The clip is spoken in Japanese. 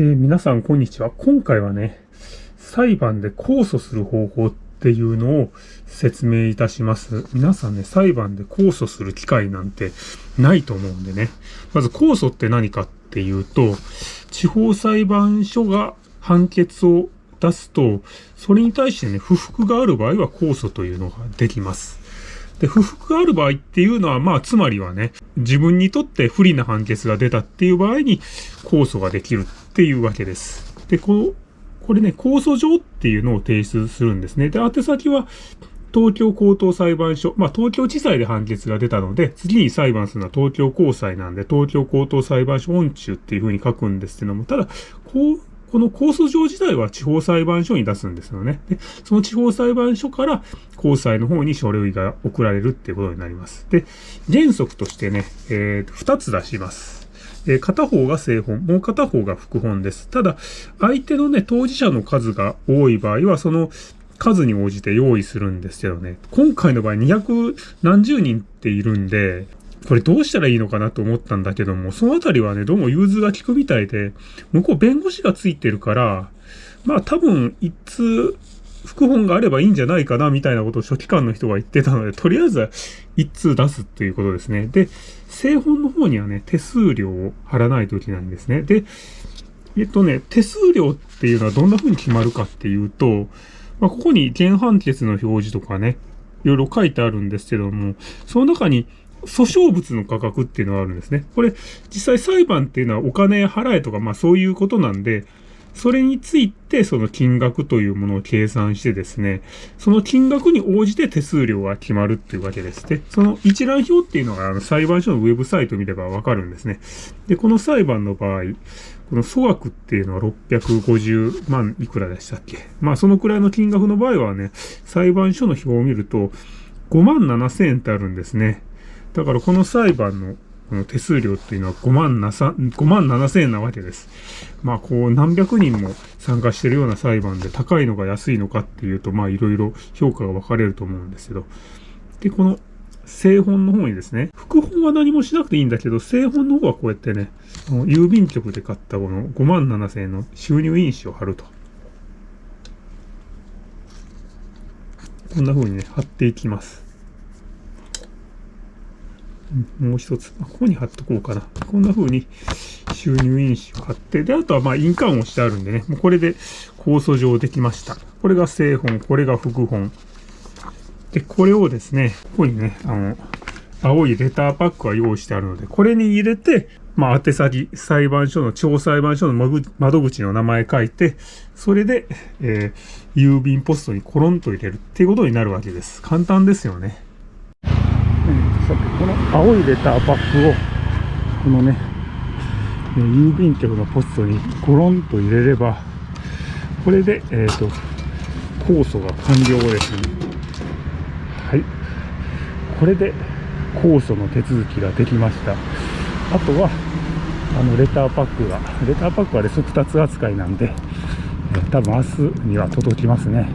えー、皆さんこんにちは。今回はね、裁判で控訴する方法っていうのを説明いたします。皆さんね、裁判で控訴する機会なんてないと思うんでね。まず控訴って何かっていうと、地方裁判所が判決を出すと、それに対してね、不服がある場合は控訴というのができます。で、不服がある場合っていうのは、まあ、つまりはね、自分にとって不利な判決が出たっていう場合に控訴ができるっていうわけです。で、ここれね、控訴状っていうのを提出するんですね。で、宛先は、東京高等裁判所、まあ、東京地裁で判決が出たので、次に裁判するのは東京高裁なんで、東京高等裁判所音中っていうふうに書くんですけども、ただ、こう、この控訴状自体は地方裁判所に出すんですよね。で、その地方裁判所から高裁の方に書類が送られるっていうことになります。で、原則としてね、えー、2つ出します。え、片方が正本、もう片方が副本です。ただ、相手のね、当事者の数が多い場合は、その数に応じて用意するんですけどね、今回の場合200何十人っているんで、これどうしたらいいのかなと思ったんだけども、そのあたりはね、どうも融通が利くみたいで、向こう弁護士がついてるから、まあ多分一通、副本があればいいんじゃないかな、みたいなことを書記官の人が言ってたので、とりあえずは一通出すっていうことですね。で、正本の方にはね、手数料を払わないといけないんですね。で、えっとね、手数料っていうのはどんな風に決まるかっていうと、まあ、ここに原判決の表示とかね、いろいろ書いてあるんですけども、その中に訴訟物の価格っていうのがあるんですね。これ、実際裁判っていうのはお金払えとか、まあそういうことなんで、それについてその金額というものを計算してですね、その金額に応じて手数料が決まるっていうわけですね。その一覧表っていうのがあの裁判所のウェブサイト見ればわかるんですね。で、この裁判の場合、この粗額っていうのは650万いくらでしたっけ？まあそのくらいの金額の場合はね、裁判所の表を見ると5万7千円ってあるんですね。だからこの裁判のこの手数料っていうのは5万5万7千円なわけです。まあこう何百人も参加してるような裁判で高いのか安いのかっていうとまあいろいろ評価が分かれると思うんですけど。で、この正本の方にですね、副本は何もしなくていいんだけど、正本の方はこうやってね、郵便局で買ったこの5万7千円の収入印紙を貼ると。こんな風にね、貼っていきます。もう一つ、ここに貼っとこうかな。こんな風に収入印紙を貼って、で、あとはまあ印鑑をしてあるんでね、もうこれで控訴状できました。これが正本、これが副本。で、これをですね、ここにね、あの、青いレターパックが用意してあるので、これに入れて、まあ、宛先、裁判所の、地方裁判所の窓口の名前書いて、それで、えー、郵便ポストにコロンと入れるっていうことになるわけです。簡単ですよね。青いレターパックを、このね、郵便局のポストにコロンと入れれば、これで、えっ、ー、と、控訴が完了ですね。はい。これで控訴の手続きができました。あとは、あの、レターパックが、レターパックはレス2つ扱いなんで、え多分明日には届きますね。